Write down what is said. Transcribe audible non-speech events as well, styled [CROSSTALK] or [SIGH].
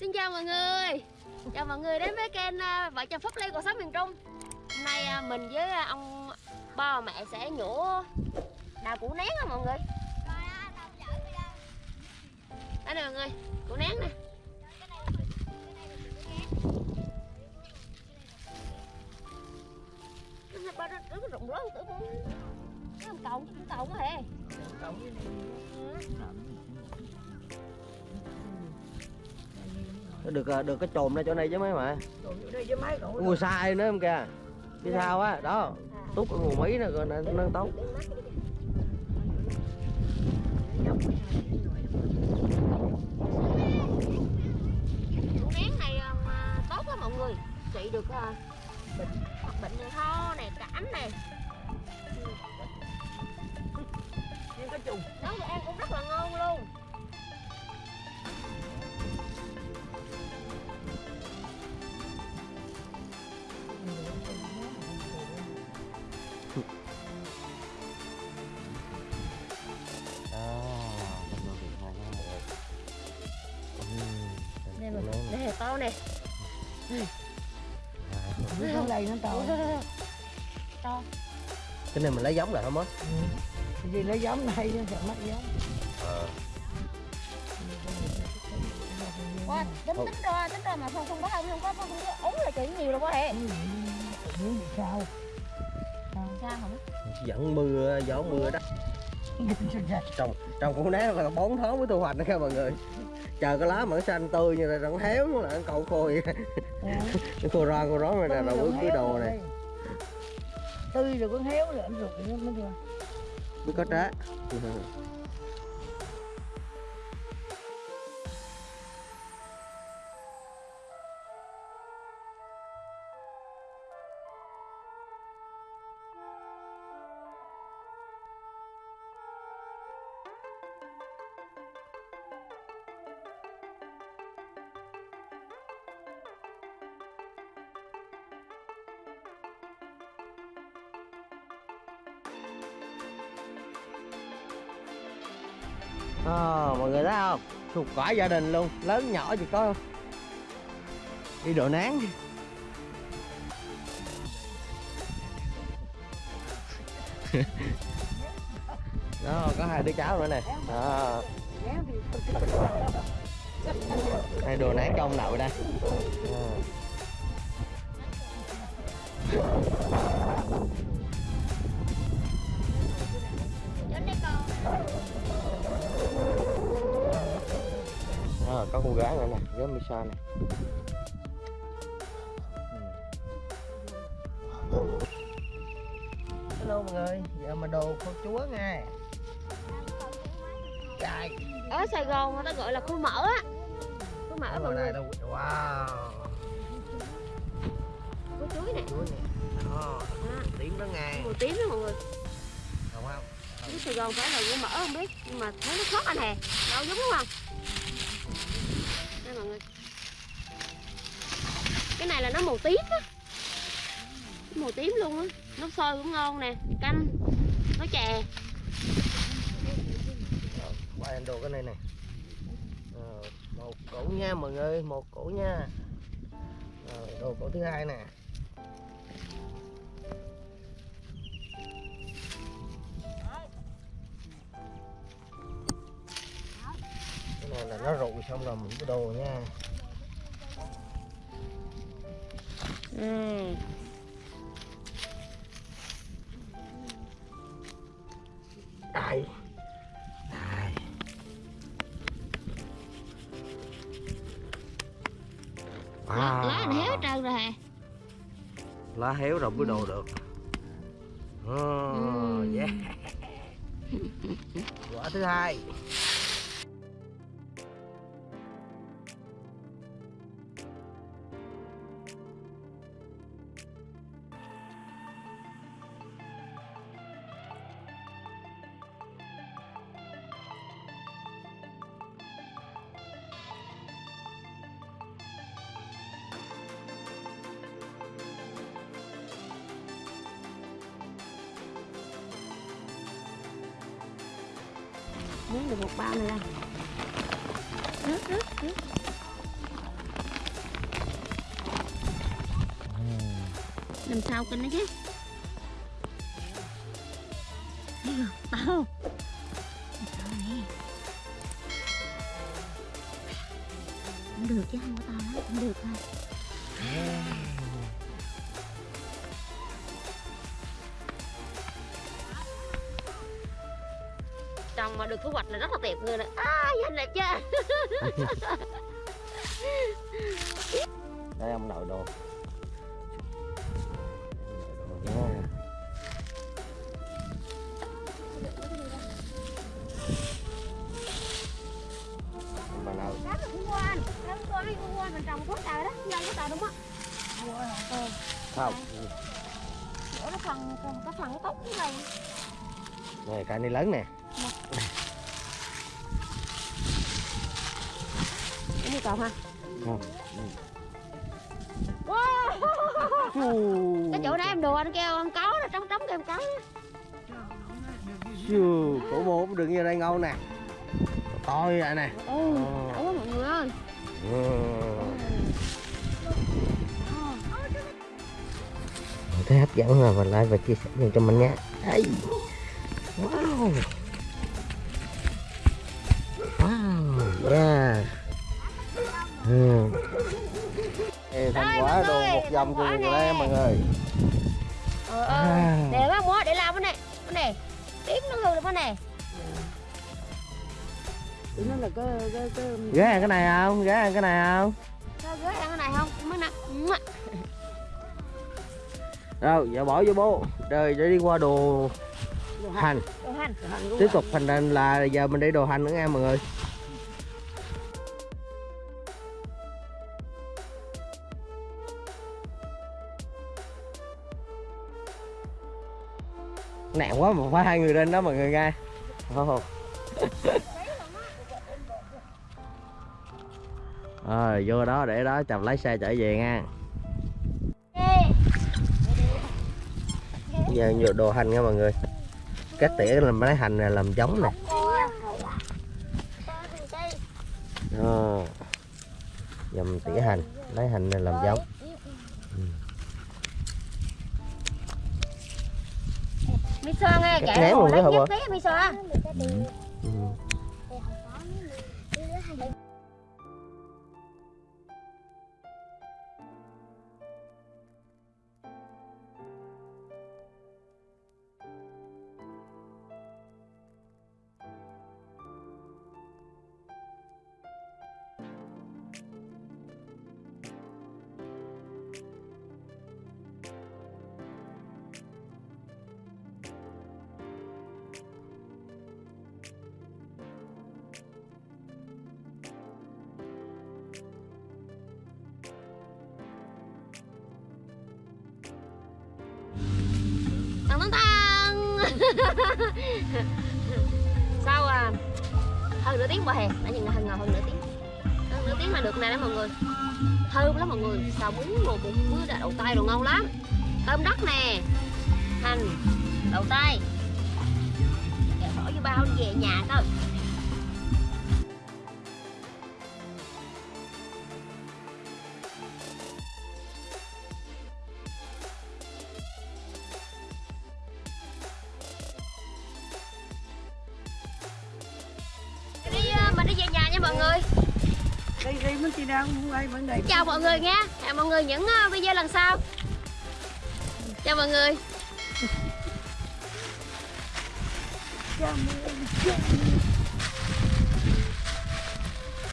Xin chào mọi người Chào mọi người đến với kênh à, Vợ chồng Phúc Lê cuộc sống miền Trung Hôm nay à, mình với à, ông ba và mẹ sẽ nhổ đào củ nén á mọi người Đây nè mọi người, củ nén nè Cái ba nó nó rụng rớt tử cũng cộng chứ cũng cộng á hề Nó được à, được cái chồm ra chỗ này chứ mấy mà mấy Ngồi sai nữa không kìa. Phía sau á, đó. Tút ở nguồn Mỹ nè, rồi nó, nén này à, mọi người. Trị được à, bệnh hoặc bệnh ho nè, cảm nè. Nhưng cái trùng nấu ăn cũng rất là ngon luôn nó đầy nó to to Cái này mình lấy giống lại không á? Cái gì lấy giống này chứ sợ mất giống. Wow, tính tính ra tính ra mà không không có không không có không có ống là chuyện nhiều đâu có thể miếng gì? Sao? Sao không? Dẫn mưa, gió mưa đó. Trồng trồng củ nát là 4 tháng mới thu hoạch đó các mọi người Chờ cái lá mà nó xanh tươi như là nó héo nó là nó cầu khôi Nó khô ron khô rón rồi nè, rồi bước cái đồ này. tươi rồi cũng héo rồi anh ruột nó mới chưa Mới có trái à, mọi người thấy không thuộc cả gia đình luôn lớn nhỏ chỉ có đi độ nán [LAUGHS] đó có hai đứa cháu nữa nè à. hai đồ nán trong đậu đây à. Có con gái nữa nè với Misa nè. Hello mọi người giờ mà đồ kho chúa nha Trời. Ở Sài Gòn người ta gọi là khu mỡ á. Khu mỡ mọi người. đâu wow. Khu chuối nè. Chuối nè. Đó Đó, tím đó nghe. Màu tím đó mọi người. Đúng không? Ở Sài Gòn phải là khu mỡ không biết nhưng mà thấy nó khác anh hè đâu giống đúng không đây mọi người. Cái này là nó màu tím á. Màu tím luôn á. Nó sôi cũng ngon nè, canh. Nó chè. Quay em đồ cái này nè. Ờ, một củ nha mọi người một củ nha. Ờ, đồ củ thứ hai nè. Này là nó rụi xong rồi mình cái đồ nha. Ừ. đây. Đây. Lá, lá này héo trơn rồi lá héo rồi mới đồ được. Oh, Ừm. yeah. [LAUGHS] Quả thứ hai Nướng được một bao này ra Làm sao kinh đấy chứ? Tao không? Cũng được chứ, không có tao lắm. Cũng được thôi. Được thu hoạch là rất là tuyệt người nè à nhìn đẹp chưa đây ông nội đồ. Bà nào? Đó là hoa anh Đó khu hoa, khu hoa mình trồng có trời đó. Có trời đúng không? Ừ. Không. Chỗ nó phần, cái phần tốt như này. Này cái này lớn nè Cái này còn ha Wow. Cái chỗ nãy em đùa anh kêu con có nó trống trống kêu con có Chù. cổ bố đừng như đây ngon nè to như vậy nè Ừ Ờ. Mọi người ơi Ừ. thấy hấp dẫn rồi mình like và chia sẻ nhiều cho mình nha Ây. wow wow yeah ừ. Ê, thành quả đồ một vòng cho người đây mọi người. Ờ ờ À. Để bác mua để làm cái này Cái này. Tiếp nó hư được cái này. Nó là cái cái cái ghé ăn cái này không? Ghé ăn cái này không? Sao ghế ăn cái này không? Mới nè đâu giờ bỏ vô bố. Rồi để đi qua đồ hành. Đồ hành. Tiếp tục thành ra là giờ mình đi đồ hành nữa nha mọi người nặng quá mà phải hai người lên đó mọi người nghe [LAUGHS] oh. rồi vô đó để đó chồng lái xe trở về nha. Giờ vô đồ hành nha mọi người. Cắt tỉa làm lấy hành này làm giống nè. Đó. dầm tỉa hành lấy hành này làm giống Mi xoa nghe kẻ hồ luôn bà? tí mi xoa Tăng [LAUGHS] tăng. Sau à? Hơn nửa tiếng qua hè. Đã nhìn là hơn ngồi hơn nửa tiếng. Hơn nửa tiếng là được nè đó mọi người. Thơm lắm mọi người. Xào bún rồi bún mưa đã đậu tay rồi ngon lắm. Tôm đất nè. Hành, Đậu tay Để bỏ vô bao về nhà thôi. Vấn đề chào mọi người nha. Hẹn mọi người những ờ, video lần sau. Chào mọi người. Chào mọi người.